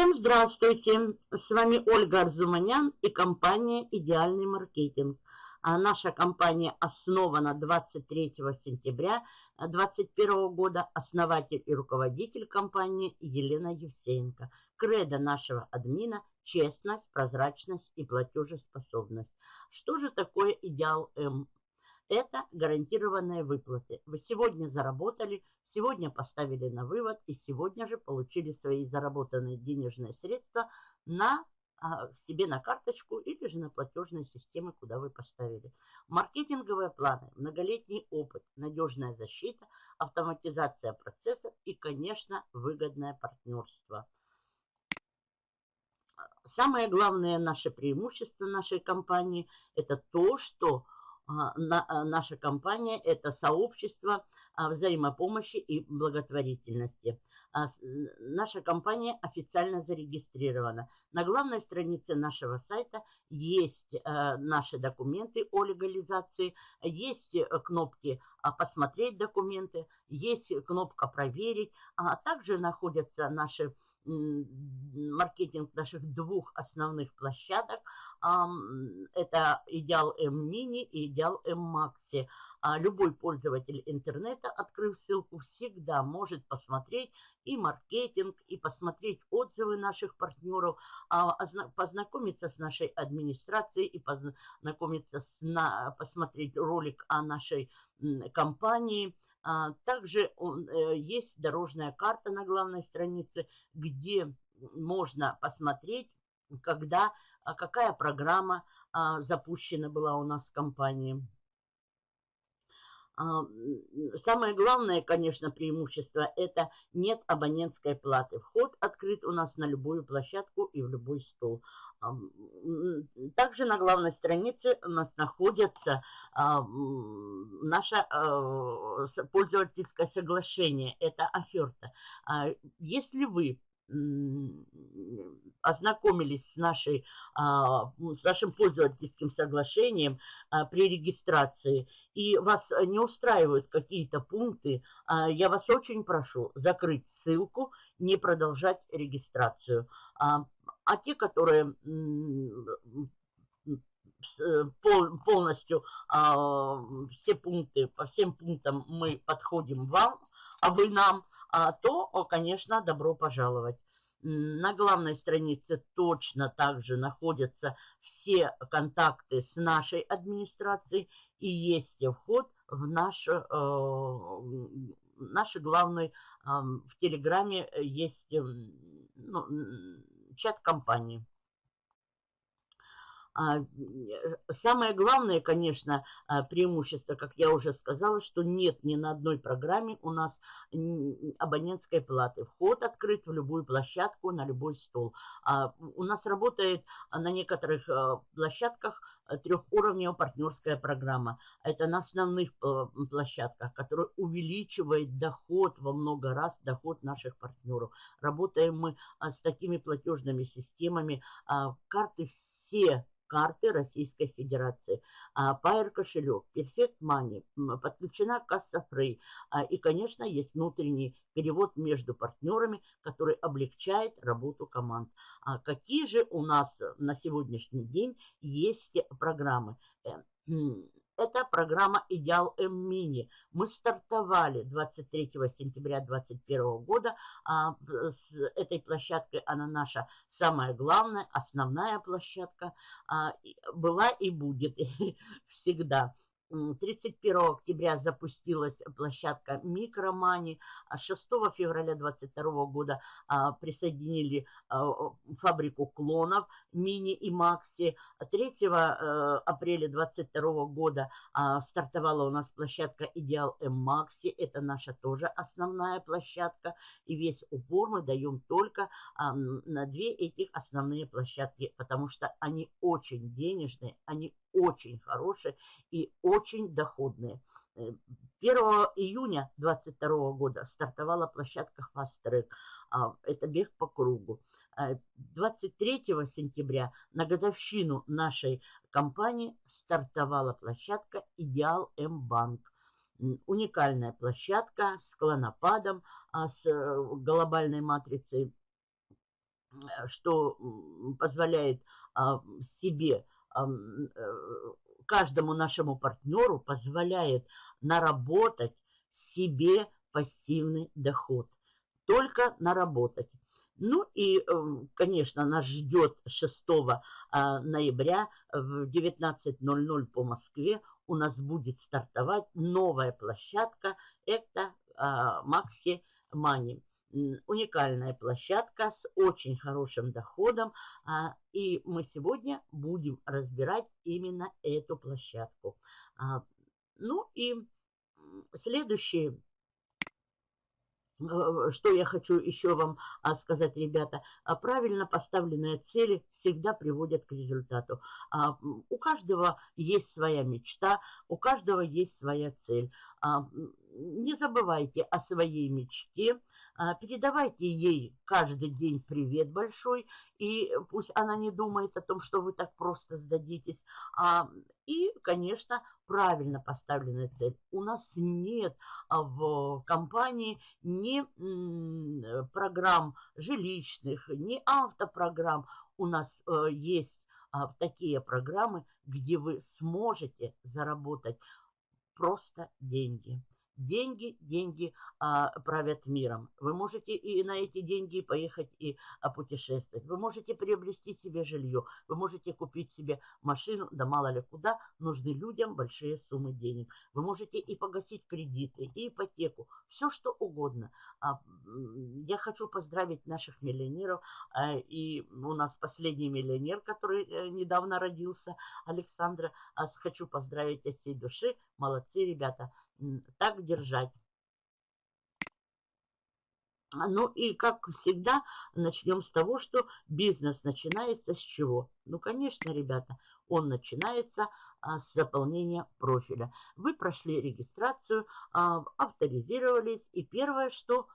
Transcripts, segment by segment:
Всем здравствуйте! С вами Ольга Арзуманян и компания «Идеальный маркетинг». А наша компания основана 23 сентября 2021 года. Основатель и руководитель компании Елена Евсеенко. Кредо нашего админа – честность, прозрачность и платежеспособность. Что же такое идеал М? Это гарантированные выплаты. Вы сегодня заработали, сегодня поставили на вывод и сегодня же получили свои заработанные денежные средства на а, себе на карточку или же на платежные системы, куда вы поставили. Маркетинговые планы, многолетний опыт, надежная защита, автоматизация процессов и, конечно, выгодное партнерство. Самое главное наше преимущество нашей компании – это то, что наша компания – это сообщество а, взаимопомощи и благотворительности. Наша компания официально зарегистрирована. На главной странице нашего сайта есть наши документы о легализации, есть кнопки «Посмотреть документы», есть кнопка «Проверить», а также находятся наши маркетинг наших двух основных площадок. Это Идеал М-Мини и Идеал М-Макси. А любой пользователь интернета, открыв ссылку, всегда может посмотреть и маркетинг, и посмотреть отзывы наших партнеров, а, познакомиться с нашей администрацией и познакомиться с, посмотреть ролик о нашей компании – а, также э, есть дорожная карта на главной странице, где можно посмотреть, когда, какая программа а, запущена была у нас в компании. А, самое главное, конечно, преимущество – это нет абонентской платы. Вход открыт у нас на любую площадку и в любой стол. А, также на главной странице у нас находится а, наше пользовательское соглашение. Это оферта. Если вы ознакомились с, нашей, с нашим пользовательским соглашением при регистрации и вас не устраивают какие-то пункты, я вас очень прошу закрыть ссылку, не продолжать регистрацию. А, а те, которые полностью все пункты, по всем пунктам мы подходим вам, а вы нам, а, то, конечно, добро пожаловать. На главной странице точно также находятся все контакты с нашей администрацией и есть вход в наш, э, наш главный, э, в Телеграме есть ну, чат компании. А, э, самое главное, конечно, а, преимущество, как я уже сказала, что нет ни на одной программе у нас абонентской платы. Вход открыт в любую площадку, на любой стол. А, у нас работает на некоторых площадках трехуровневая партнерская программа. Это на основных площадках, которая увеличивает доход во много раз, доход наших партнеров. Работаем мы с такими платежными системами. Карты все карты Российской Федерации. Pair кошелек, Perfect Money, подключена касса Free. А, и, конечно, есть внутренний перевод между партнерами, который облегчает работу команд. А какие же у нас на сегодняшний день есть программы? Э, это программа «Идеал М-Мини». Мы стартовали 23 сентября 2021 года. А с этой площадкой она наша самая главная, основная площадка. А, была и будет всегда. 31 октября запустилась площадка Микромани. 6 февраля 2022 года а, присоединили а, фабрику клонов Мини и Макси. 3 э, апреля 2022 года а, стартовала у нас площадка Идеал М Макси. Это наша тоже основная площадка. И весь упор мы даем только на две этих основные площадки, потому что они очень денежные, они очень хорошие и очень доходные. 1 э, июня 2022 года стартовала площадка Track. А, это бег по кругу. 23 э, сентября на годовщину нашей компании стартовала площадка Идеал М-Банк. Уникальная площадка с клонопадом, а, с э, глобальной матрицей что позволяет а, себе, каждому нашему партнеру позволяет наработать себе пассивный доход. Только наработать. Ну и, эм, конечно, нас ждет 6 а, ноября в 19.00 по Москве у нас будет стартовать новая площадка. Это Макси Мани. Уникальная площадка с очень хорошим доходом. А, и мы сегодня будем разбирать именно эту площадку. А, ну и следующий Э, что я хочу еще вам а, сказать, ребята, правильно поставленные цели всегда приводят к результату. У каждого есть своя мечта, у каждого есть своя цель. Не забывайте о своей мечте, передавайте ей каждый день привет большой, и пусть она не думает о том, что вы так просто сдадитесь. А, и, конечно, правильно поставленная цель. У нас нет а, в компании ни программ жилищных, ни автопрограмм. У нас э, есть такие программы, где вы сможете заработать просто деньги. Деньги, деньги а, правят миром. Вы можете и на эти деньги поехать и а, путешествовать. Вы можете приобрести себе жилье. Вы можете купить себе машину, да мало ли куда. Нужны людям большие суммы денег. Вы можете и погасить кредиты, и ипотеку. Все, что угодно. А, я хочу поздравить наших миллионеров. А, и у нас последний миллионер, который а, недавно родился, Александра. А, хочу поздравить от всей души. Молодцы, ребята так держать. А, ну и, как всегда, начнем с того, что бизнес начинается с чего? Ну, конечно, ребята, он начинается а, с заполнения профиля. Вы прошли регистрацию, а, авторизировались, и первое, что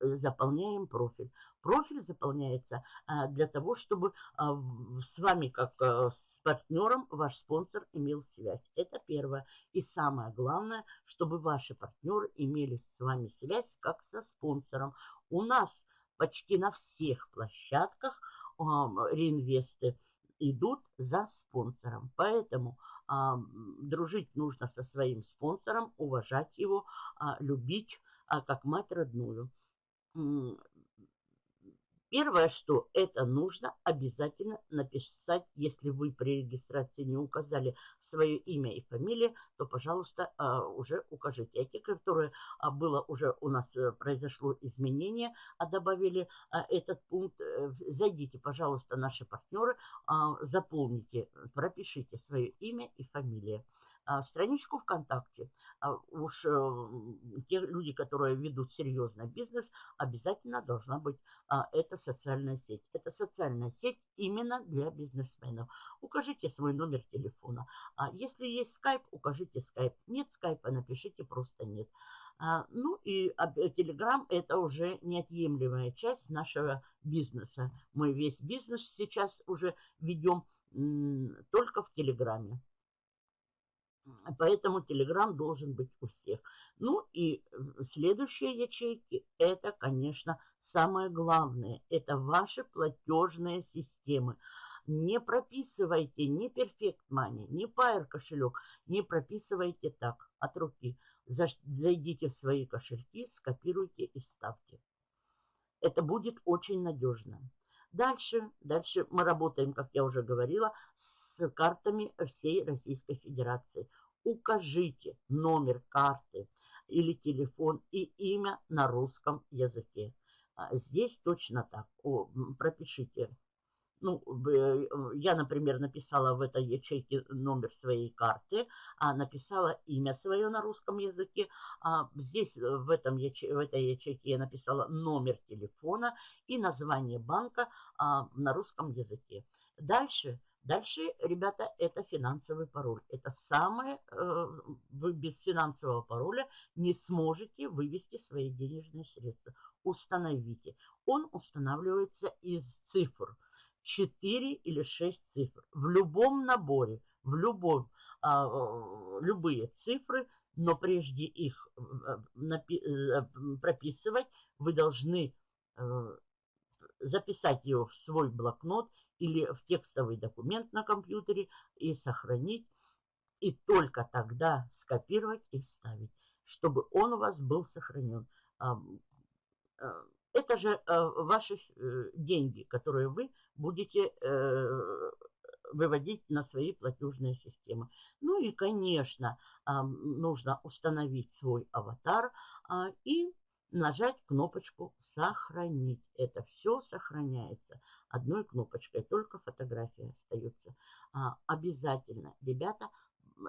заполняем профиль. Профиль заполняется а, для того, чтобы а, с вами, как а, с партнером ваш спонсор имел связь. Это первое. И самое главное, чтобы ваши партнеры имели с вами связь как со спонсором. У нас почти на всех площадках э, реинвесты идут за спонсором. Поэтому э, дружить нужно со своим спонсором, уважать его, э, любить э, как мать родную. Первое, что это нужно обязательно написать, если вы при регистрации не указали свое имя и фамилию, то, пожалуйста, а, уже укажите. А те, которые а, было уже у нас э, произошло изменение, а добавили а, этот пункт, э, зайдите, пожалуйста, наши партнеры, заполните, пропишите свое имя и фамилию. А, страничку ВКонтакте. А, уж э, те люди, которые ведут серьезный бизнес, обязательно должна быть а, эта социальная сеть. Это социальная сеть именно для бизнесменов. Укажите свой номер телефона. Если есть скайп, укажите скайп. Нет скайпа, напишите просто нет. Ну и Телеграм это уже неотъемлемая часть нашего бизнеса. Мы весь бизнес сейчас уже ведем только в Телеграме. Поэтому Telegram должен быть у всех. Ну и следующие ячейки, это, конечно, самое главное. Это ваши платежные системы. Не прописывайте ни Perfect Money, ни Pair кошелек. Не прописывайте так, от руки. Зайдите в свои кошельки, скопируйте и вставьте. Это будет очень надежно. Дальше, дальше мы работаем, как я уже говорила, с картами всей Российской Федерации. Укажите номер карты или телефон и имя на русском языке. А здесь точно так. О, пропишите. Ну, я, например, написала в этой ячейке номер своей карты, а написала имя свое на русском языке. А здесь, в, этом яче, в этой ячейке, я написала номер телефона и название банка а, на русском языке. Дальше Дальше, ребята, это финансовый пароль. Это самое, э, вы без финансового пароля не сможете вывести свои денежные средства. Установите. Он устанавливается из цифр. 4 или 6 цифр. В любом наборе, в любом, а, любые цифры, но прежде их э, э, прописывать, вы должны записать его в свой блокнот или в текстовый документ на компьютере и сохранить. И только тогда скопировать и вставить, чтобы он у вас был сохранен. Это же ваши деньги, которые вы будете выводить на свои платежные системы. Ну и, конечно, нужно установить свой аватар а, и нажать кнопочку «Сохранить». Это все сохраняется одной кнопочкой, только фотография остается. А, обязательно, ребята,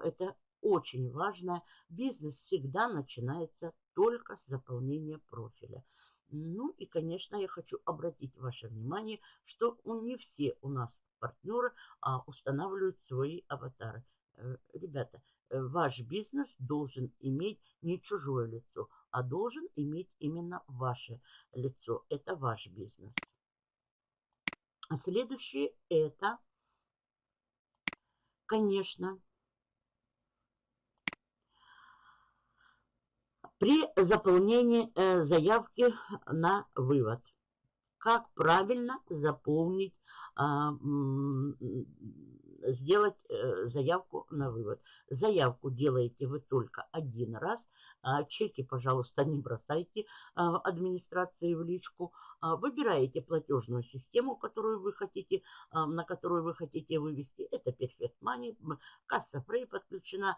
это очень важно. Бизнес всегда начинается только с заполнения профиля. Ну и, конечно, я хочу обратить ваше внимание, что не все у нас партнеры а, устанавливают свои аватары. Э, ребята, э, ваш бизнес должен иметь не чужое лицо, а должен иметь именно ваше лицо. Это ваш бизнес. Следующее это, конечно, при заполнении э, заявки на вывод. Как правильно заполнить а, сделать э, заявку на вывод. Заявку делаете вы только один раз. А, чеки, пожалуйста, не бросайте а, администрации в личку. Выбираете платежную систему, которую вы хотите, на которую вы хотите вывести. Это Perfect Money, касса Frey подключена,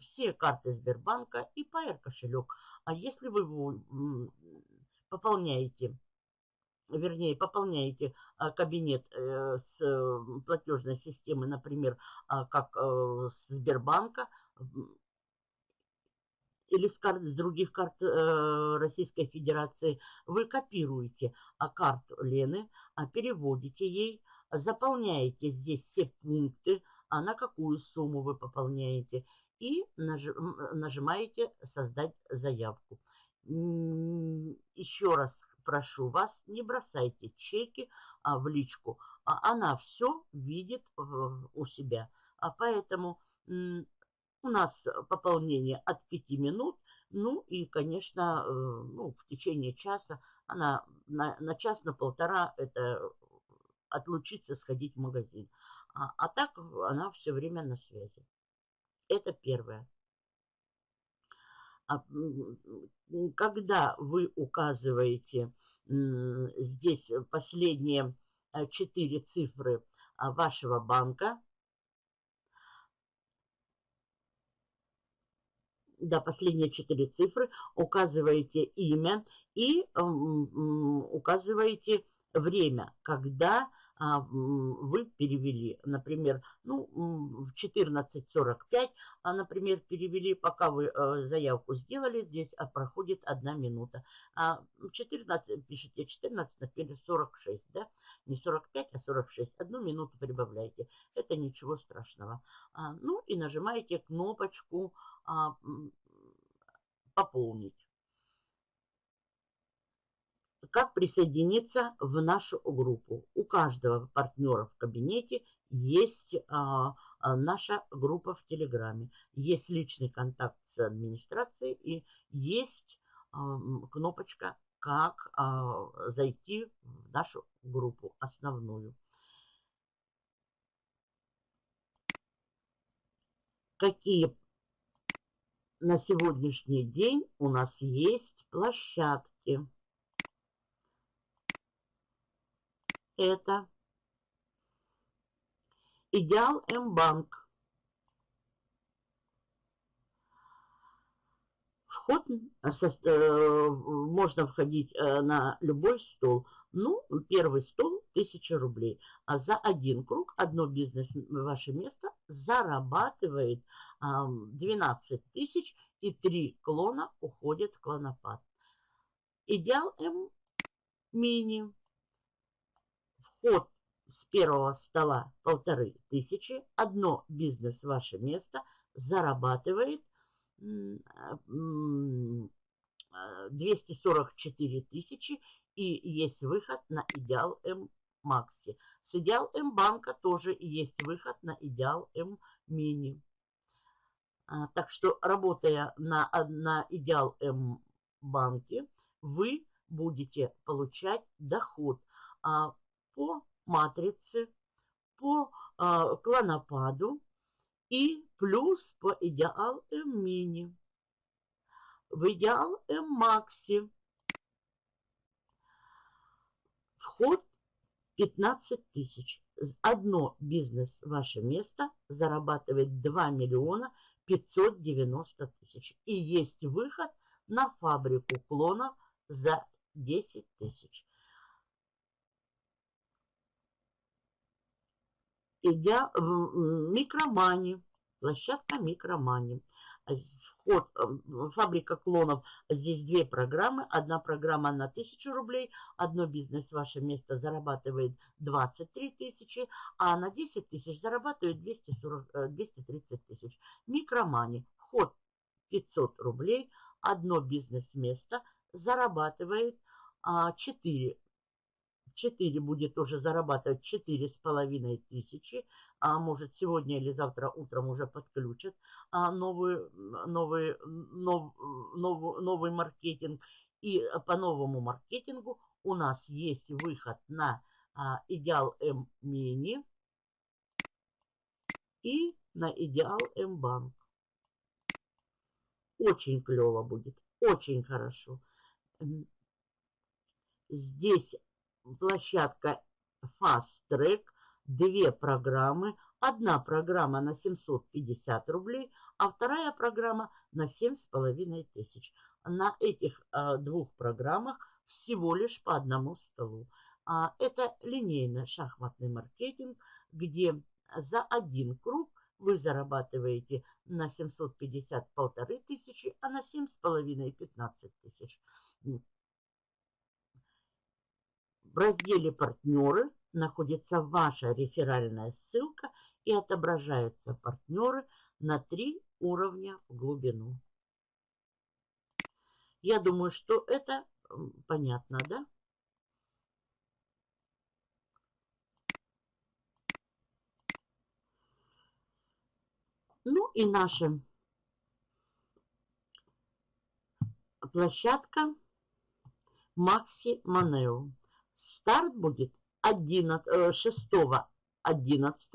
все карты Сбербанка и Pair кошелек. А если вы пополняете вернее, пополняете а, кабинет э, с платежной системы, например, а, как э, Сбербанка или с, карт, с других карт э, Российской Федерации, вы копируете а, карту Лены, переводите ей, заполняете здесь все пункты, а на какую сумму вы пополняете, и нажимаете «Создать заявку». Еще раз прошу вас, не бросайте чеки а, в личку. А она все видит у себя. А поэтому у нас пополнение от 5 минут. Ну и, конечно, э, ну, в течение часа она на, на час, на полтора это отлучиться, сходить в магазин. А, а так она все время на связи. Это первое. А, когда вы указываете здесь последние э, четыре цифры а, вашего банка, да, последние четыре цифры, указываете имя и указываете время, когда а, вы перевели, например, ну, в 14.45, а, например, перевели, пока вы э, заявку сделали, здесь а, проходит одна минута. А 14, пишите 14, например, 46, да, не 45, а 46, одну минуту прибавляйте, это ничего страшного. А, ну и нажимаете кнопочку а, «Пополнить» как присоединиться в нашу группу. У каждого партнера в кабинете есть а, а, наша группа в Телеграме, есть личный контакт с администрацией и есть а, кнопочка «Как а, зайти в нашу группу основную». Какие на сегодняшний день у нас есть площадки? это идеал М-банк. Вход э, можно входить э, на любой стол. Ну, первый стол 1000 рублей. А за один круг одно бизнес ваше место зарабатывает 12 тысяч и три клона уходят в клонопад. Идеал М мини Вход с первого стола полторы тысячи. Одно бизнес ваше место зарабатывает 244 тысячи и есть выход на Идеал М Макси. С Идеал М Банка тоже есть выход на Идеал М Мини. А, так что, работая на, на Идеал М Банке, вы будете получать доход – а, по матрице, по а, клонопаду и плюс по идеал М-мини. В идеал М-макси вход 15 тысяч. Одно бизнес ваше место зарабатывает 2 миллиона 590 тысяч. И есть выход на фабрику клонов за 10 тысяч. Идя в микромани, площадка микромани. Вход, э, фабрика клонов, здесь две программы. Одна программа на 1000 рублей, одно бизнес ваше место зарабатывает 23 тысячи, а на 10 тысяч зарабатывает 240, 230 э, тысяч. Микромани, вход 500 рублей, одно бизнес-место зарабатывает 4 а, 4 будет уже зарабатывать 4,5 тысячи, а может сегодня или завтра утром уже подключат а, новый, новый, нов, нов, новый маркетинг. И по новому маркетингу у нас есть выход на а, Идеал М Мини и на Идеал М Банк. Очень клево будет, очень хорошо. Здесь площадка Fast Track, две программы. Одна программа на 750 рублей, а вторая программа на 7,5 тысяч. На этих а, двух программах всего лишь по одному столу. А, это линейный шахматный маркетинг, где за один круг вы зарабатываете на 750 полторы тысячи, а на 7,5 15 тысяч. В разделе «Партнеры» находится ваша реферальная ссылка и отображаются партнеры на три уровня в глубину. Я думаю, что это понятно, да? Ну и наша площадка Макси Манео. Старт будет 11, 6, 11,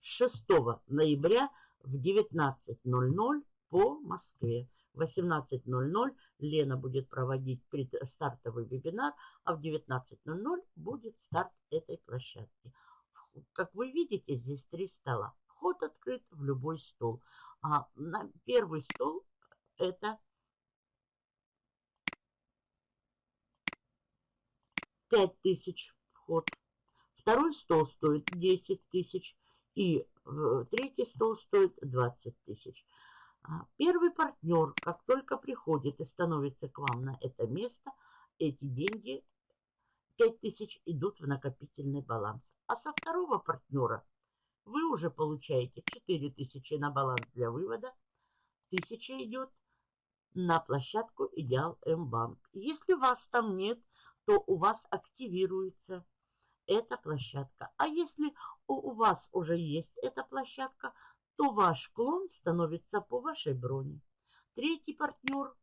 6 ноября в 19.00 по Москве. В 18.00 Лена будет проводить стартовый вебинар, а в 19.00 будет старт этой площадки. Как вы видите, здесь три стола. Вход открыт в любой стол. А на первый стол это 5 тысяч вход. Второй стол стоит 10 тысяч. И э, третий стол стоит 20 тысяч. А, первый партнер, как только приходит и становится к вам на это место, эти деньги 5 тысяч идут в накопительный баланс. А со второго партнера вы уже получаете 4 тысячи на баланс для вывода. 1000 идет на площадку Идеал М-банк. Если вас там нет, то у вас активируется эта площадка. А если у вас уже есть эта площадка, то ваш клон становится по вашей броне. Третий партнер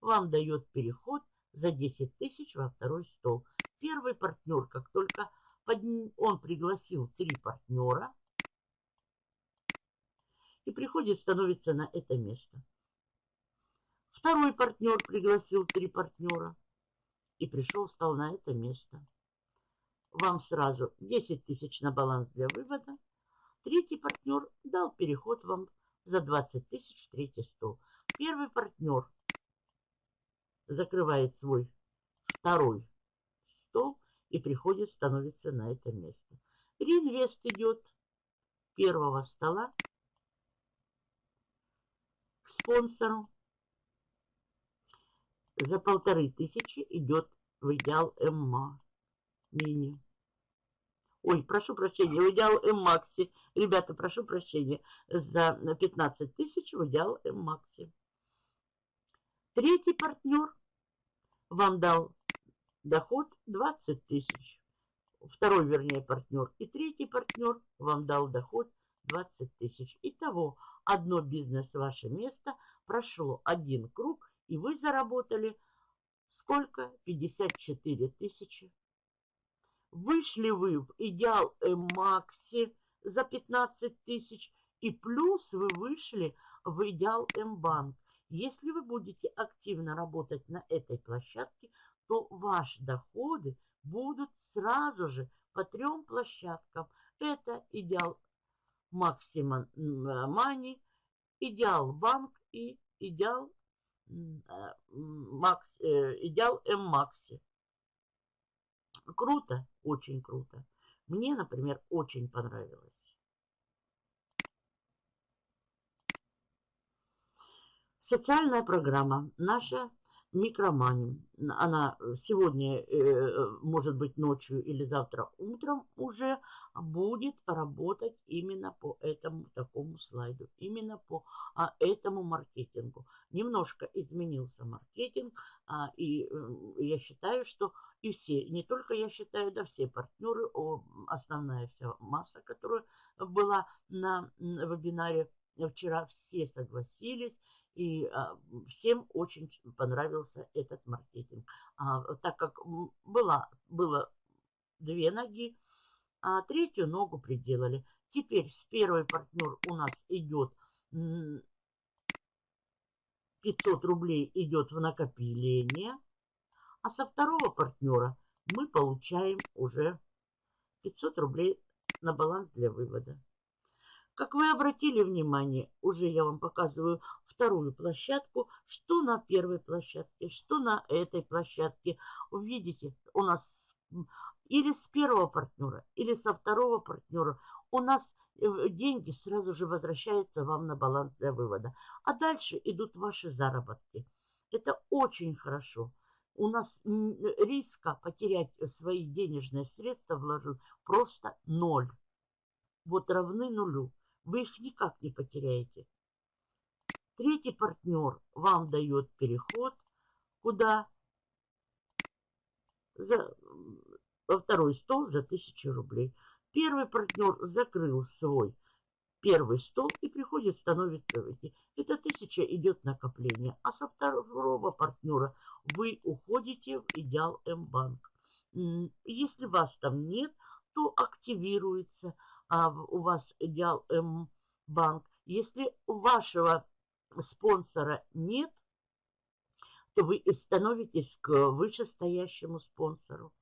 вам дает переход за 10 тысяч во второй стол. Первый партнер, как только он пригласил три партнера, и приходит, становится на это место. Второй партнер пригласил три партнера и пришел, стал на это место. Вам сразу 10 тысяч на баланс для вывода. Третий партнер дал переход вам за 20 тысяч в третий стол. Первый партнер закрывает свой второй стол и приходит, становится на это место. Реинвест идет первого стола к спонсору за полторы тысячи идет в идеал ММА мини. Ой, прошу прощения, в идеал М-Макси. Ребята, прошу прощения, за 15 тысяч в идеал М-Макси. Третий партнер вам дал доход 20 тысяч. Второй, вернее, партнер. И третий партнер вам дал доход 20 тысяч. Итого, одно бизнес ваше место прошло один круг и вы заработали сколько? 54 тысячи. Вышли вы в идеал Макси за 15 тысяч. И плюс вы вышли в идеал М-банк. Если вы будете активно работать на этой площадке, то ваши доходы будут сразу же по трем площадкам. Это идеал Максимум Мани, идеал Банк и идеал, э, Макс, э, идеал М-Макси. Круто, очень круто. Мне, например, очень понравилось. Социальная программа наша микромани. Она сегодня, э, может быть, ночью или завтра утром уже будет работать именно по этому такому слайду, именно по а, этому маркетингу. Немножко изменился маркетинг, а, и э, я считаю, что и все, не только я считаю, да все партнеры, основная вся масса, которая была на вебинаре вчера, все согласились, и а, всем очень понравился этот маркетинг. А, так как была, было две ноги, а третью ногу приделали. Теперь с первой партнер у нас идет 500 рублей идет в накопление, а со второго партнера мы получаем уже 500 рублей на баланс для вывода. Как вы обратили внимание, уже я вам показываю вторую площадку, что на первой площадке, что на этой площадке. Увидите, у нас или с первого партнера, или со второго партнера у нас э, деньги сразу же возвращаются вам на баланс для вывода. А дальше идут ваши заработки. Это очень хорошо. У нас риска потерять свои денежные средства вложить просто ноль. Вот равны нулю. Вы их никак не потеряете. Третий партнер вам дает переход куда? За, во второй стол за 1000 рублей. Первый партнер закрыл свой первый стол и приходит, становится в эти. Это 1000 идет накопление. А со второго партнера вы уходите в идеал М-банк. Если вас там нет, то активируется а у вас идеал М-банк. Если у вашего спонсора нет, то вы становитесь к вышестоящему спонсору.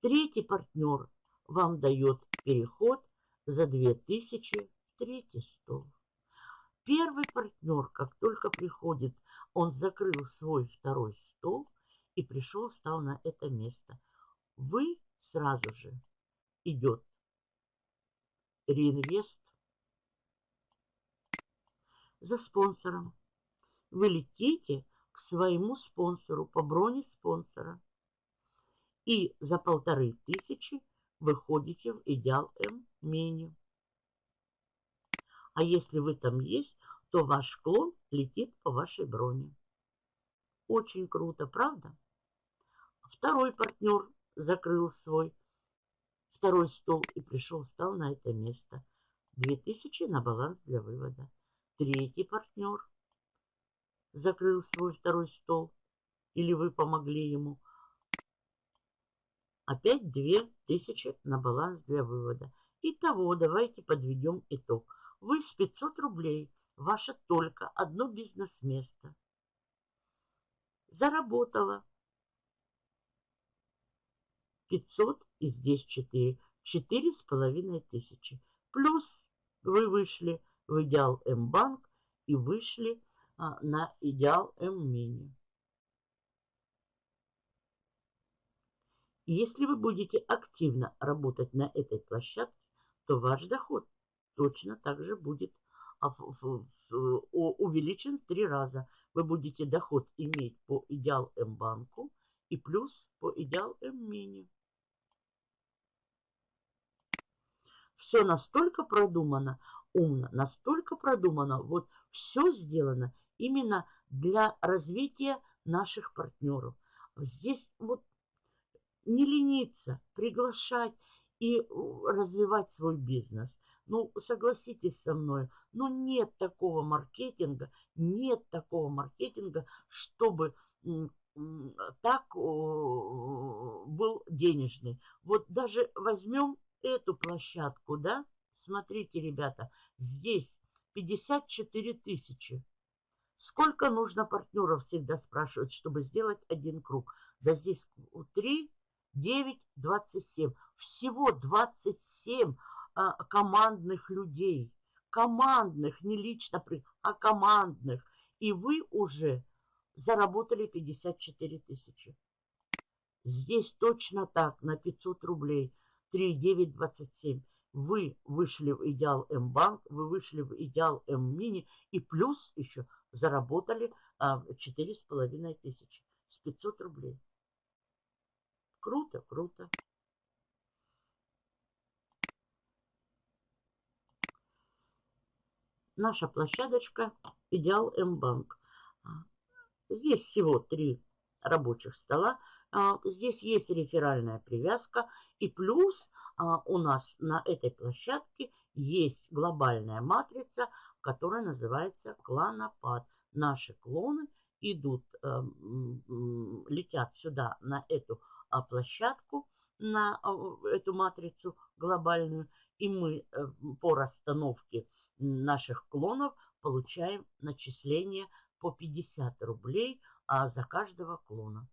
Третий партнер вам дает переход за 2000 в третий стол. Первый партнер, как только приходит, он закрыл свой второй стол и пришел, стал на это место. Вы сразу же идет реинвест за спонсором. Вы летите к своему спонсору по броне спонсора. И за полторы тысячи выходите в идеал М меню. А если вы там есть, то ваш клон летит по вашей броне. Очень круто, правда? Второй партнер закрыл свой второй стол и пришел, встал на это место. 2000 на баланс для вывода. Третий партнер закрыл свой второй стол, или вы помогли ему. Опять 2000 на баланс для вывода. Итого, давайте подведем итог. Вы с 500 рублей, ваше только одно бизнес-место, заработало 500 и здесь 4. Четыре с половиной тысячи. Плюс вы вышли в идеал М-банк и вышли а, на идеал М-мини. Если вы будете активно работать на этой площадке, то ваш доход точно так же будет а, увеличен в три раза. Вы будете доход иметь по идеал М-банку и плюс по идеал М-мини. Все настолько продумано, умно, настолько продумано, вот все сделано именно для развития наших партнеров. Здесь вот не лениться, приглашать и развивать свой бизнес. Ну, согласитесь со мной, ну нет такого маркетинга, нет такого маркетинга, чтобы так был денежный. Вот даже возьмем эту площадку, да, смотрите, ребята, здесь 54 тысячи. Сколько нужно партнеров, всегда спрашивают, чтобы сделать один круг. Да здесь 3, 9, 27. Всего 27 а, командных людей. Командных, не лично, а командных. И вы уже заработали 54 тысячи. Здесь точно так, на 500 рублей. 3, 9, 27 вы вышли в идеал М-банк, вы вышли в идеал М-мини и плюс еще заработали а, четыре с половиной тысячи с 500 рублей. Круто, круто. Наша площадочка Идеал М-банк. Здесь всего три рабочих стола. А, здесь есть реферальная привязка. И плюс а, у нас на этой площадке есть глобальная матрица, которая называется клонопад. Наши клоны идут, э, летят сюда на эту а, площадку, на эту матрицу глобальную, и мы э, по расстановке наших клонов получаем начисление по 50 рублей а за каждого клона.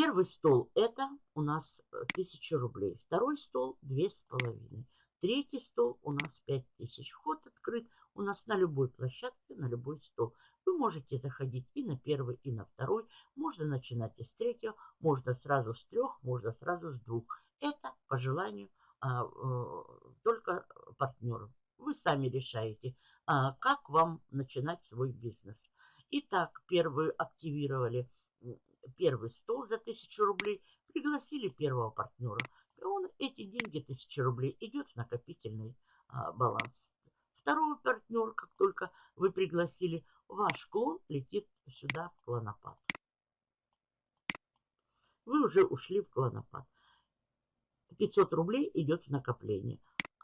Первый стол это у нас 1000 э, рублей. Второй стол 2500. Третий стол у нас 5000. Вход открыт у нас на любой площадке, на любой стол. Вы можете заходить и на первый, и на второй. Можно начинать и с третьего, можно сразу с трех, можно сразу с двух. Это по желанию а, а, только партнеров. Вы сами решаете, а, как вам начинать свой бизнес. Итак, первый активировали первый стол за 1000 рублей, пригласили первого партнера. И он эти деньги, 1000 рублей, идет в накопительный а, баланс. Второй партнер, как только вы пригласили, ваш клон летит сюда в клонопад. Вы уже ушли в клонопад. 500 рублей идет в накопление.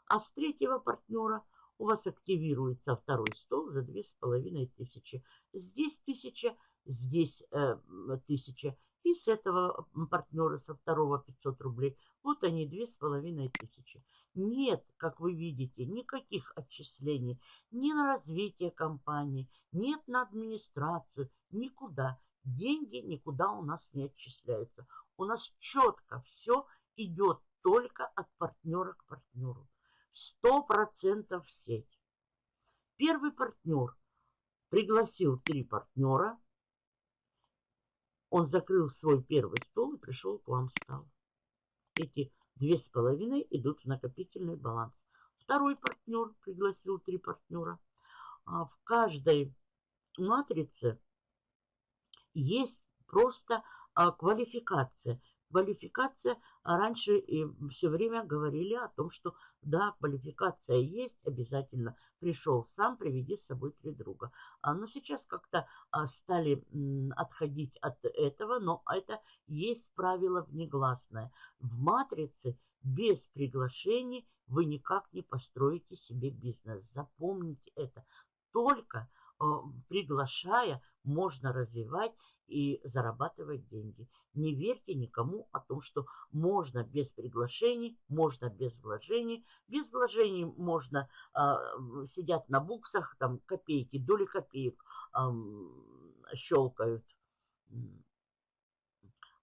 А с третьего партнера у вас активируется второй стол за 2500. Здесь 1000, здесь э, 1000. И с этого партнера, со второго 500 рублей. Вот они, 2500. Нет, как вы видите, никаких отчислений ни на развитие компании, нет на администрацию, никуда. Деньги никуда у нас не отчисляются. У нас четко все идет только от партнера к партнеру. Сто процентов сеть. Первый партнер пригласил три партнера. Он закрыл свой первый стол и пришел к вам стал. Эти две с половиной идут в накопительный баланс. Второй партнер пригласил три партнера. А в каждой матрице есть просто а, квалификация квалификация, а раньше и все время говорили о том, что да, квалификация есть, обязательно пришел сам, приведи с собой три друга. А, но сейчас как-то а, стали отходить от этого, но это есть правило внегласное. В матрице без приглашений вы никак не построите себе бизнес. Запомните это. Только приглашая можно развивать и зарабатывать деньги. Не верьте никому о том, что можно без приглашений, можно без вложений. Без вложений можно э, сидят на буксах, там копейки, доли копеек э, щелкают.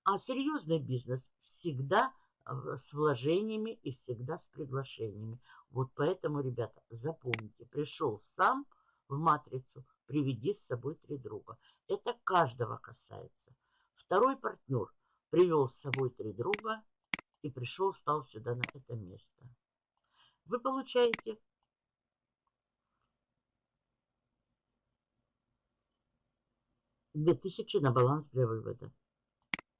А серьезный бизнес всегда с вложениями и всегда с приглашениями. Вот поэтому, ребята, запомните, пришел сам в матрицу, приведи с собой три друга. Это каждого касается. Второй партнер привел с собой три друга и пришел, стал сюда на это место. Вы получаете две тысячи на баланс для вывода.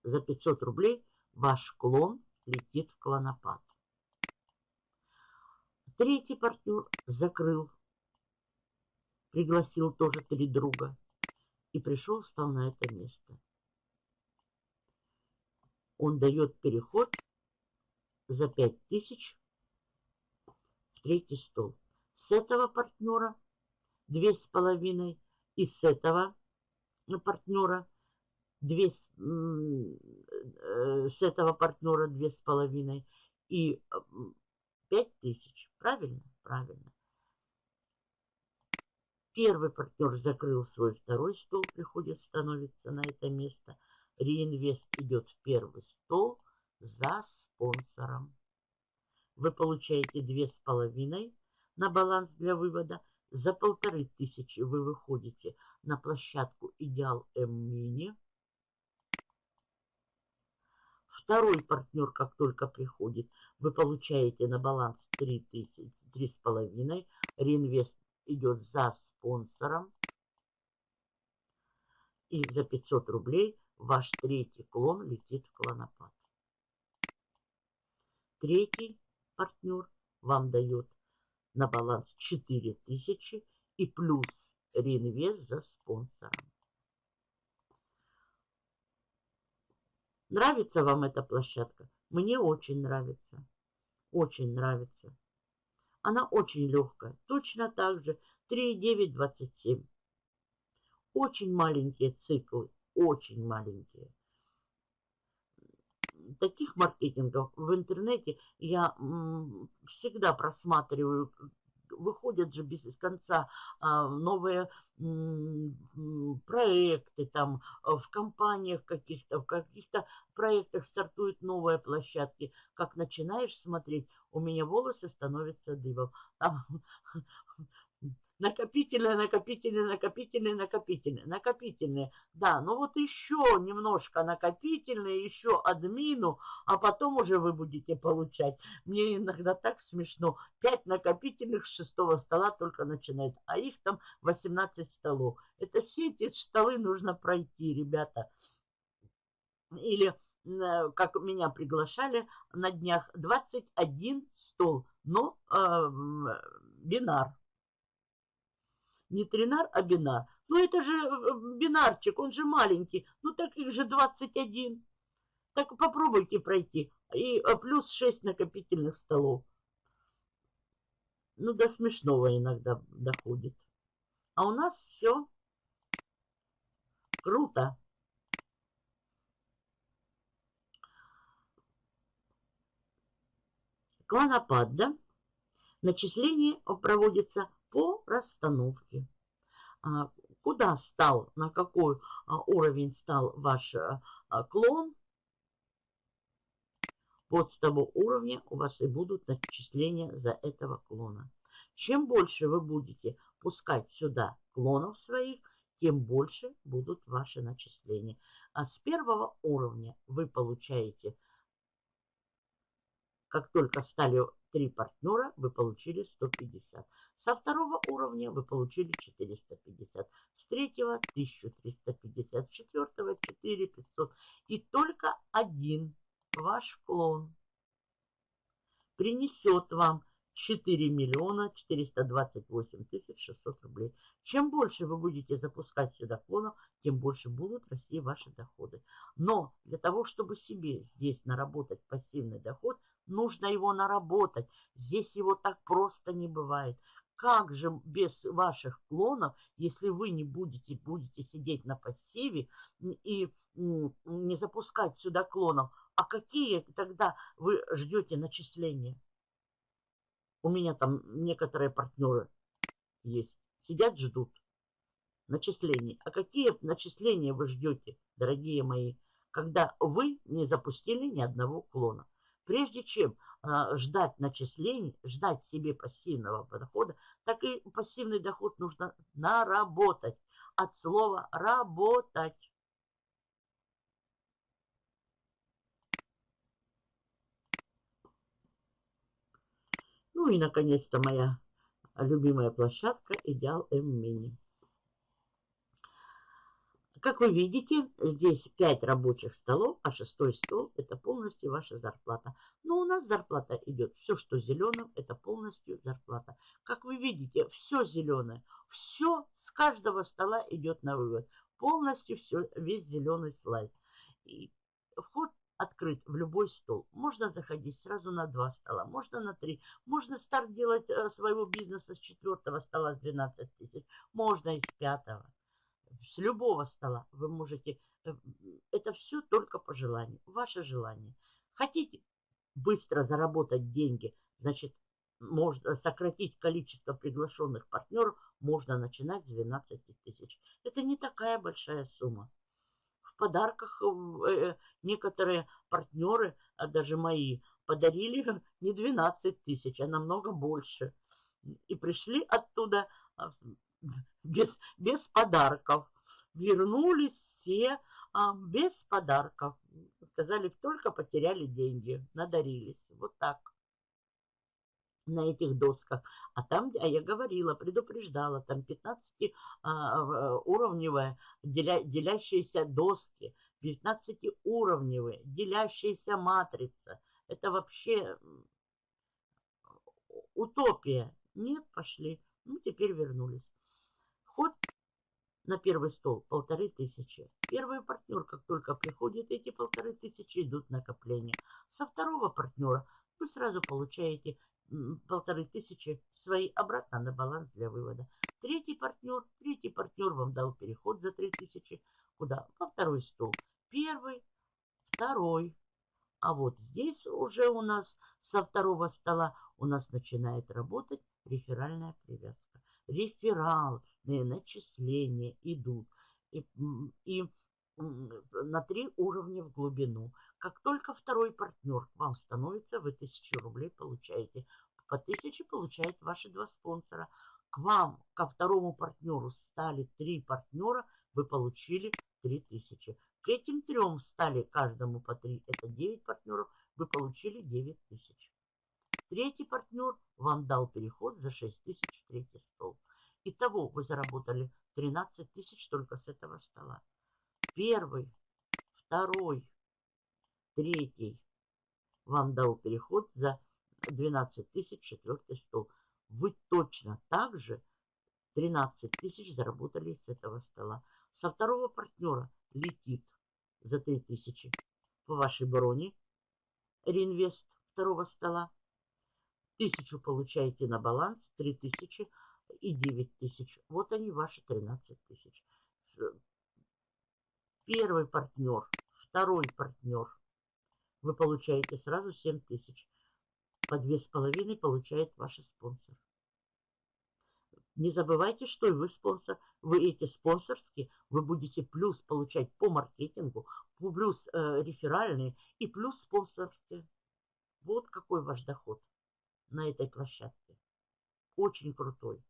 За 500 рублей ваш клон летит в клонопад. Третий партнер закрыл, пригласил тоже три друга и пришел, встал на это место. Он дает переход за 5000 в третий стол. С этого партнера две с половиной и с этого партнера, две, э, с этого партнера две с половиной и пять тысяч. Правильно? Правильно. Первый партнер закрыл свой второй стол, приходит, становится на это место. Реинвест идет в первый стол за спонсором. Вы получаете две с половиной на баланс для вывода. За полторы тысячи вы выходите на площадку Идеал М-Мини. Второй партнер, как только приходит, вы получаете на баланс 3 тысячи, 3,5. Реинвест идет за спонсором. И за 500 рублей ваш третий клон летит в клонопад. Третий партнер вам дает на баланс 4000 и плюс реинвест за спонсором. Нравится вам эта площадка? Мне очень нравится. Очень нравится. Она очень легкая. Точно так же 3,927. Очень маленькие циклы. Очень маленькие. Таких маркетингов в интернете я всегда просматриваю выходят же без конца а, новые проекты там а, в компаниях каких-то, в каких-то проектах стартуют новые площадки. Как начинаешь смотреть, у меня волосы становятся дыбом. Там накопительные, накопительные, накопительные, накопительные, накопительные. Да, ну вот еще немножко накопительные, еще админу, а потом уже вы будете получать. Мне иногда так смешно. 5 накопительных с шестого стола только начинает, а их там 18 столов. Это все эти столы нужно пройти, ребята. Или э, как меня приглашали на днях, 21 стол, но э, бинар не тринар, а бинар. Ну это же э, бинарчик, он же маленький. Ну так их же 21. Так попробуйте пройти. И э, плюс 6 накопительных столов. Ну до смешного иногда доходит. А у нас все круто. Клонопад, да? Начисление проводится по расстановке. А, куда стал, на какой а, уровень стал ваш а, клон, вот с того уровня у вас и будут начисления за этого клона. Чем больше вы будете пускать сюда клонов своих, тем больше будут ваши начисления. А с первого уровня вы получаете, как только стали три партнера, вы получили 150. Со второго уровня вы получили 450. С третьего 1350. С четвертого 4500. И только один ваш клон принесет вам 4 миллиона 428 тысяч 600 рублей. Чем больше вы будете запускать сюда клонов, тем больше будут расти ваши доходы. Но для того, чтобы себе здесь наработать пассивный доход, нужно его наработать. Здесь его так просто не бывает. Как же без ваших клонов, если вы не будете, будете сидеть на пассиве и не запускать сюда клонов, а какие тогда вы ждете начисления? У меня там некоторые партнеры есть. Сидят, ждут начислений. А какие начисления вы ждете, дорогие мои, когда вы не запустили ни одного клона? Прежде чем э, ждать начислений, ждать себе пассивного дохода, так и пассивный доход нужно наработать. От слова «работать». Ну и, наконец-то, моя любимая площадка «Идеал М-Мини». Как вы видите, здесь 5 рабочих столов, а шестой стол – это полностью ваша зарплата. Но у нас зарплата идет, все, что зеленым, это полностью зарплата. Как вы видите, все зеленое, все с каждого стола идет на вывод. Полностью все, весь зеленый слайд. И вход открыт в любой стол. Можно заходить сразу на два стола, можно на три. Можно старт делать э, своего бизнеса с четвертого стола с 12 тысяч, можно из пятого с любого стола вы можете... Э, это все только по желанию, ваше желание. Хотите быстро заработать деньги, значит, можно сократить количество приглашенных партнеров, можно начинать с 12 тысяч. Это не такая большая сумма. В подарках э, некоторые партнеры, а даже мои, подарили не 12 тысяч, а намного больше. И пришли оттуда а, без, без подарков. Вернулись все а, без подарков. Сказали, только потеряли деньги, надарились. Вот так на этих досках. А там, а я говорила, предупреждала, там 15-уровневая а, деля, делящиеся доски, 15-уровневые делящаяся матрица. Это вообще утопия. Нет, пошли. Ну, теперь вернулись. На первый стол полторы тысячи. Первый партнер, как только приходит, эти полторы тысячи идут накопление. Со второго партнера вы сразу получаете полторы тысячи свои обратно на баланс для вывода. Третий партнер, третий партнер вам дал переход за три тысячи. Куда? Во второй стол. Первый, второй. А вот здесь уже у нас со второго стола у нас начинает работать реферальная привязка. Реферальные начисления идут. И, и на три уровня в глубину. Как только второй партнер к вам становится, вы тысячу рублей получаете. По тысяче получают ваши два спонсора. К вам, ко второму партнеру стали три партнера, вы получили три тысячи. К этим трем стали каждому по три, это 9 партнеров, вы получили 9 тысяч. Третий партнер вам дал переход за 6 тысяч третий стол. Итого вы заработали 13 тысяч только с этого стола первый, второй, третий вам дал переход за 12 тысяч четвертый стол. Вы точно так же 13 тысяч заработали с этого стола. Со второго партнера летит за 3 тысячи по вашей броне реинвест второго стола. Тысячу получаете на баланс, 3 тысячи и 9 тысяч. Вот они, ваши 13 тысяч первый партнер, второй партнер, вы получаете сразу 7 тысяч. По две с половиной получает ваш спонсор. Не забывайте, что и вы спонсор. Вы эти спонсорские, вы будете плюс получать по маркетингу, плюс э, реферальные и плюс спонсорские. Вот какой ваш доход на этой площадке. Очень крутой.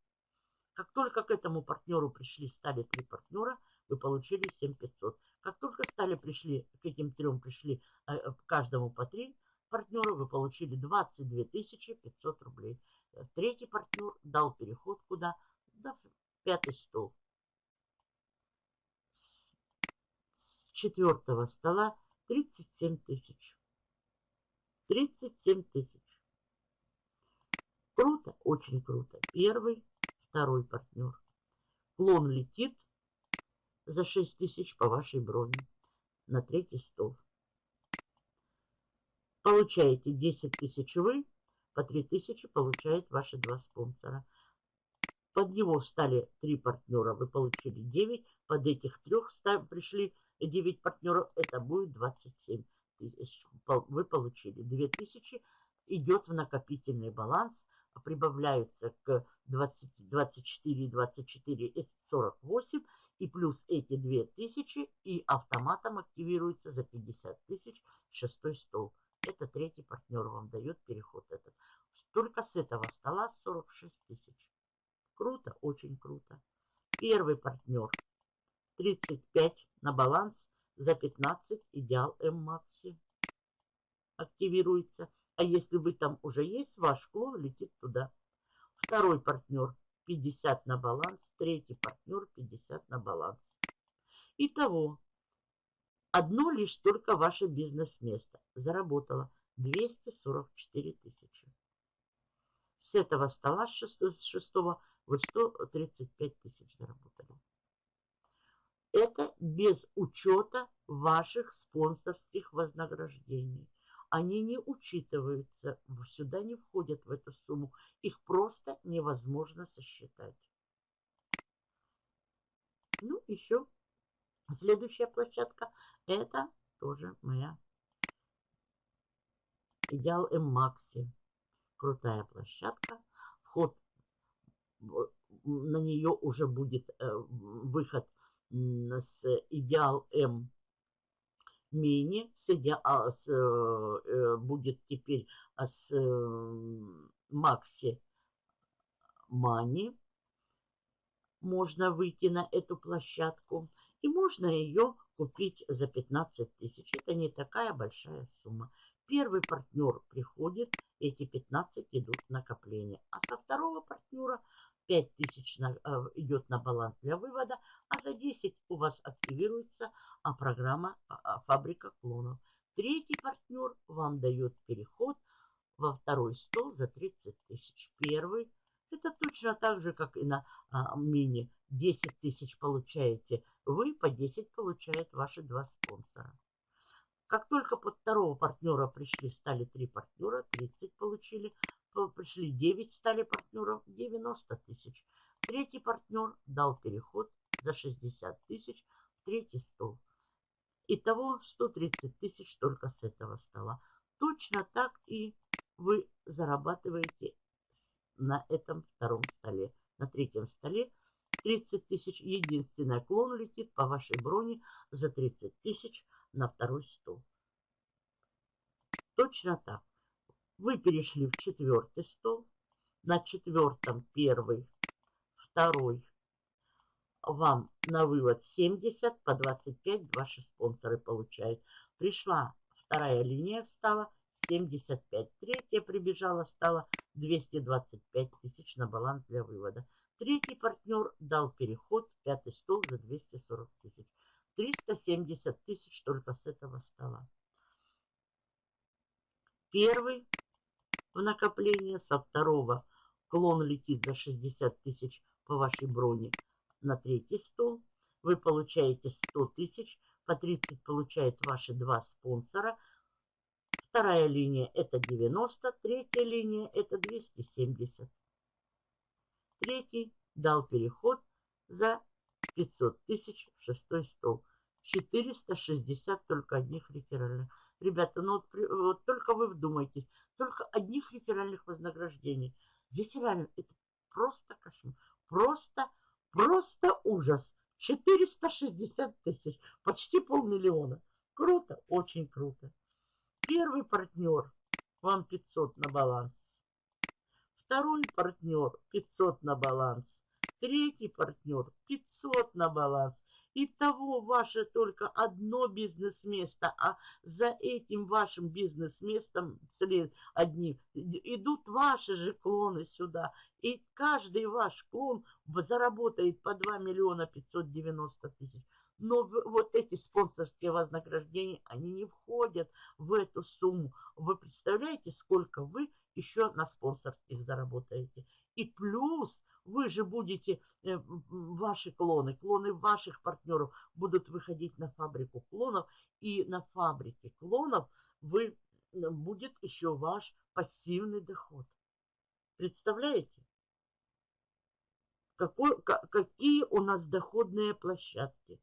Как только к этому партнеру пришли, стали три партнера, вы получили 7500. Как только стали, пришли, к этим трем пришли э, э каждому по три партнера, вы получили 22 500 рублей. Э, третий партнер дал переход куда? Да, пятый стол. С четвертого стола 37 тысяч. 37 тысяч. Круто, очень круто. Первый, второй партнер. Клон летит за 6 тысяч по вашей броне на третий стол. Получаете 10 тысяч вы, по 3 тысячи получает ваши два спонсора. Под него стали три партнера, вы получили 9. Под этих трех пришли 9 партнеров, это будет 27 тысяч. Вы получили 2 тысячи, идет в накопительный баланс прибавляются к 20, 24, 24 и 48, и плюс эти 2000, и автоматом активируется за 50 тысяч шестой стол. Это третий партнер вам дает переход этот. Только с этого стола 46 тысяч. Круто, очень круто. Первый партнер 35 на баланс за 15 идеал М-Макси активируется. А если вы там уже есть, ваш клон летит туда. Второй партнер 50 на баланс, третий партнер 50 на баланс. Итого, одно лишь только ваше бизнес-место заработало 244 тысячи. С этого стола, с шестого, вы 135 тысяч заработали. Это без учета ваших спонсорских вознаграждений они не учитываются, сюда не входят в эту сумму. Их просто невозможно сосчитать. Ну, еще следующая площадка. Это тоже моя Идеал М-Макси. Крутая площадка. Вход на нее уже будет э, выход с Идеал М мини с, идеал, с, э, будет теперь с Макси Мани. Можно выйти на эту площадку. И можно ее купить за 15 тысяч. Это не такая большая сумма. Первый партнер приходит, эти 15 идут в накопление. А со второго партнера 5 тысяч э, идет на баланс для вывода, а за 10 у вас активируется а программа а, а, «Фабрика клонов». Третий партнер вам дает переход во второй стол за 30 тысяч. Первый это точно так же, как и на а, мини. 10 тысяч получаете вы, по 10 получают ваши два спонсора. Как только под второго партнера пришли, стали три партнера, 30 получили. Пришли 9, стали партнеров, 90 тысяч. Третий партнер дал переход за 60 тысяч в третий стол. Итого 130 тысяч только с этого стола. Точно так и вы зарабатываете на этом втором столе. На третьем столе 30 тысяч. Единственный клон летит по вашей броне за 30 тысяч на второй стол. Точно так. Вы перешли в четвертый стол. На четвертом первый, второй, вам на вывод 70, по 25 ваши спонсоры получают. Пришла вторая линия, встала 75. Третья прибежала, стала 225 тысяч на баланс для вывода. Третий партнер дал переход, пятый стол за 240 тысяч. 370 тысяч только с этого стола. Первый в накопление, со второго клон летит за 60 тысяч по вашей броне на третий стол. Вы получаете 100 тысяч, по 30 получают ваши два спонсора. Вторая линия это 90, третья линия это 270. Третий дал переход за 500 тысяч в шестой стол. 460 только одних реферальных. Ребята, ну вот, вот только вы вдумайтесь, только одних реферальных вознаграждений. Реферальных, это просто кошмар. Просто Просто ужас. 460 тысяч, почти полмиллиона. Круто, очень круто. Первый партнер, вам 500 на баланс. Второй партнер, 500 на баланс. Третий партнер, 500 на баланс. Итого ваше только одно бизнес-место, а за этим вашим бизнес-местом одни идут ваши же клоны сюда. И каждый ваш клон заработает по 2 миллиона 590 тысяч. Но вот эти спонсорские вознаграждения, они не входят в эту сумму. Вы представляете, сколько вы еще на спонсорских заработаете? И плюс вы же будете, э, ваши клоны, клоны ваших партнеров будут выходить на фабрику клонов. И на фабрике клонов вы, будет еще ваш пассивный доход. Представляете? Какой, какие у нас доходные площадки.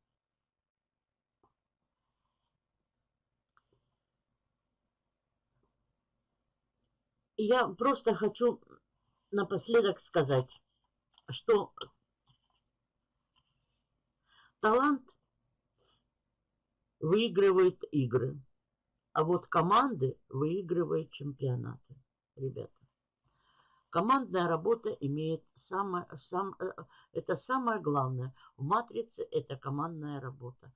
Я просто хочу напоследок сказать, что талант выигрывает игры, а вот команды выигрывают чемпионаты, ребята. Командная работа имеет самое, сам, э, это самое главное. В матрице это командная работа.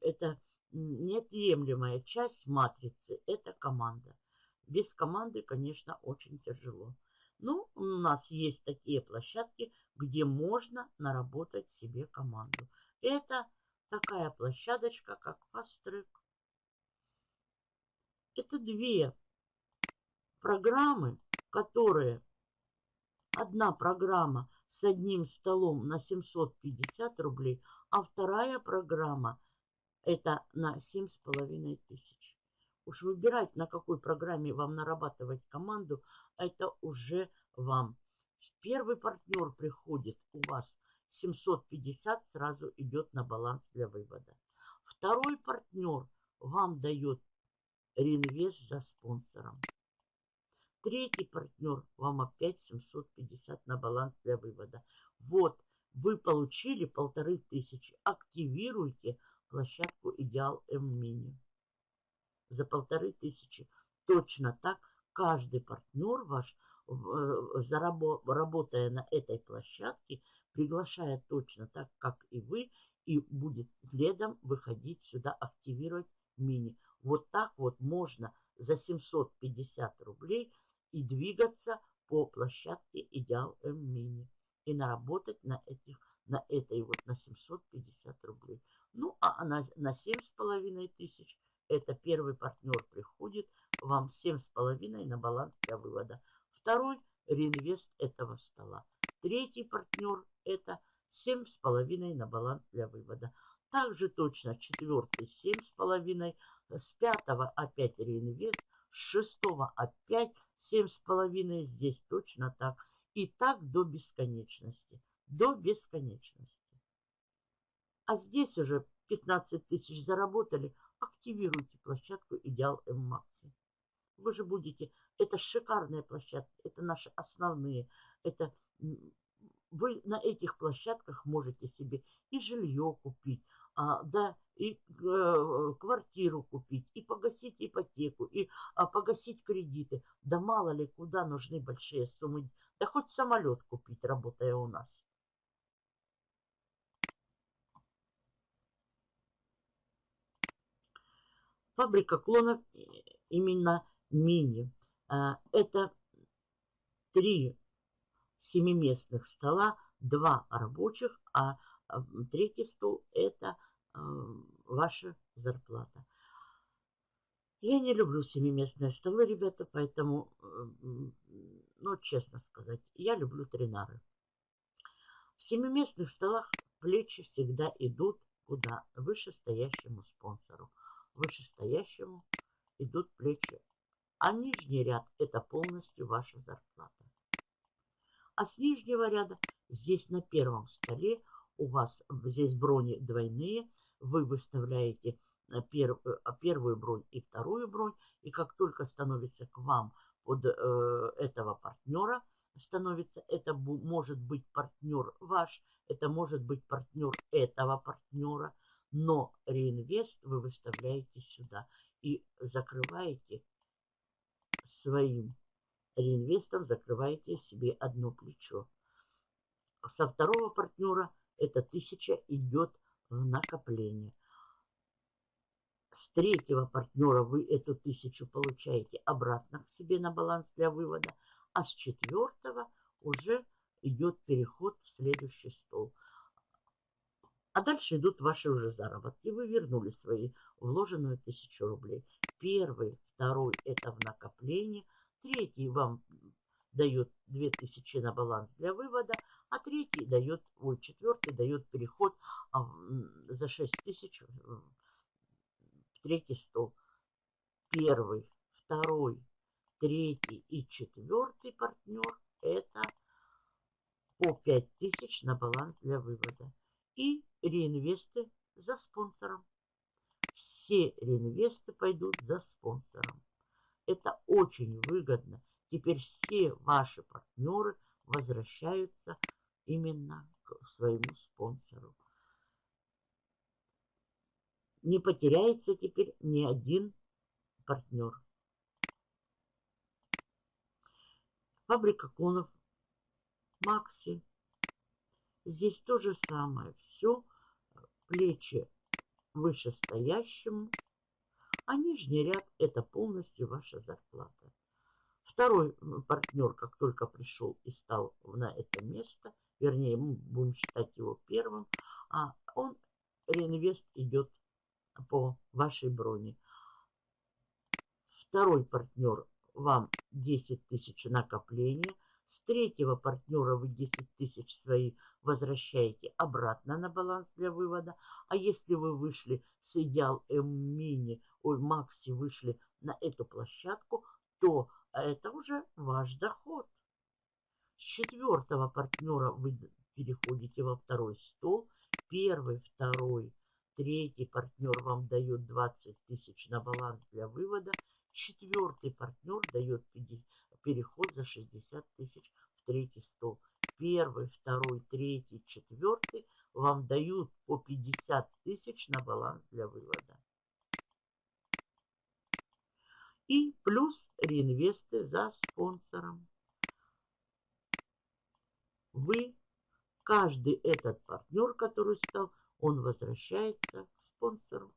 Это неотъемлемая часть матрицы, это команда. Без команды, конечно, очень тяжело. Ну, у нас есть такие площадки, где можно наработать себе команду. Это такая площадочка, как Track. Это две программы, которые... Одна программа с одним столом на 750 рублей, а вторая программа это на 7,5 тысяч. Уж выбирать, на какой программе вам нарабатывать команду, это уже вам. Первый партнер приходит у вас 750 сразу идет на баланс для вывода. Второй партнер вам дает реинвест за спонсором. Третий партнер вам опять 750 на баланс для вывода. Вот, вы получили полторы тысячи. Активируйте площадку Идеал М-Мини за полторы тысячи. Точно так каждый партнер ваш, э, работая на этой площадке, приглашает точно так, как и вы, и будет следом выходить сюда, активировать мини. Вот так вот можно за 750 рублей и двигаться по площадке Идеал М Мини. И наработать на этих, на этой вот на 750 рублей. Ну, а на, на 7,5 тысяч это первый партнер приходит вам 7,5 на баланс для вывода. Второй реинвест этого стола. Третий партнер это 7,5 на баланс для вывода. Также точно четвертый 7,5. С пятого опять реинвест. С шестого опять 7,5. Здесь точно так. И так до бесконечности. До бесконечности. А здесь уже 15 тысяч заработали. Активируйте площадку Идеал М-Макси. Вы же будете... Это шикарная площадка. Это наши основные. Это вы на этих площадках можете себе и жилье купить, а, да, и э, квартиру купить, и погасить ипотеку, и а, погасить кредиты. Да мало ли, куда нужны большие суммы. Да хоть самолет купить, работая у нас. Фабрика клонов э, именно мини. А, это три семиместных стола, два рабочих, а третий стол это э, ваша зарплата. Я не люблю семиместные столы, ребята, поэтому, э, ну, честно сказать, я люблю тринары. В семиместных столах плечи всегда идут куда? Вышестоящему спонсору. Вышестоящему идут плечи. А нижний ряд – это полностью ваша зарплата. А с нижнего ряда здесь на первом столе у вас здесь брони двойные. Вы выставляете э, пер, э, первую бронь и вторую бронь. И как только становится к вам под э, этого партнера, становится, это может быть партнер ваш, это может быть партнер этого партнера, но реинвест вы выставляете сюда и закрываете своим реинвестом закрываете себе одно плечо. Со второго партнера эта тысяча идет в накопление. С третьего партнера вы эту тысячу получаете обратно к себе на баланс для вывода, а с четвертого уже идет переход в следующий стол. А дальше идут ваши уже заработки. Вы вернули свои вложенную тысячу рублей. Первый, второй это в накопление – Третий вам дает 2000 на баланс для вывода, а третий дает, ой, четвертый дает переход а, за 6000 в третий стол. Первый, второй, третий и четвертый партнер это по 5000 на баланс для вывода. И реинвесты за спонсором. Все реинвесты пойдут за спонсором. Это очень выгодно. Теперь все ваши партнеры возвращаются именно к своему спонсору. Не потеряется теперь ни один партнер. Фабрика клонов Макси. Здесь то же самое. Все плечи вышестоящему а нижний ряд это полностью ваша зарплата. Второй партнер, как только пришел и стал на это место, вернее, мы будем считать его первым, а он, реинвест идет по вашей броне. Второй партнер вам 10 тысяч накопления. Третьего партнера вы 10 тысяч свои возвращаете обратно на баланс для вывода. А если вы вышли с идеал М-мини ой, Макси вышли на эту площадку, то это уже ваш доход. С четвертого партнера вы переходите во второй стол. Первый, второй, третий партнер вам дает 20 тысяч на баланс для вывода. Четвертый партнер дает 50, переход за 60 тысяч в третий стол. Первый, второй, третий, четвертый вам дают по 50 тысяч на баланс для вывода. И плюс реинвесты за спонсором. Вы, каждый этот партнер, который стал, он возвращается к спонсору.